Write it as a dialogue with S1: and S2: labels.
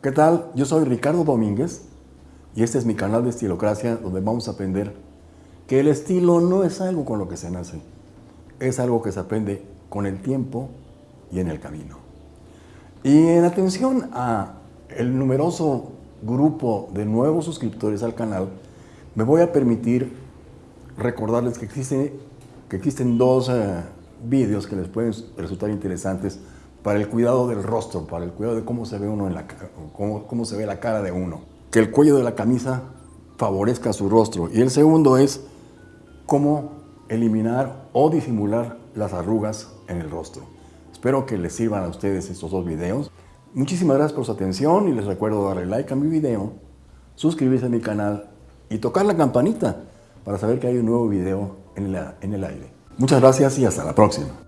S1: ¿Qué tal? Yo soy Ricardo Domínguez y este es mi canal de Estilocracia donde vamos a aprender que el estilo no es algo con lo que se nace, es algo que se aprende con el tiempo y en el camino. Y en atención a el numeroso grupo de nuevos suscriptores al canal, me voy a permitir recordarles que, existe, que existen dos eh, vídeos que les pueden resultar interesantes para el cuidado del rostro, para el cuidado de cómo se ve uno en la cómo, cómo se ve la cara de uno. Que el cuello de la camisa favorezca su rostro. Y el segundo es cómo eliminar o disimular las arrugas en el rostro. Espero que les sirvan a ustedes estos dos videos. Muchísimas gracias por su atención y les recuerdo darle like a mi video, suscribirse a mi canal y tocar la campanita para saber que hay un nuevo video en, en el aire. Muchas gracias y hasta la próxima.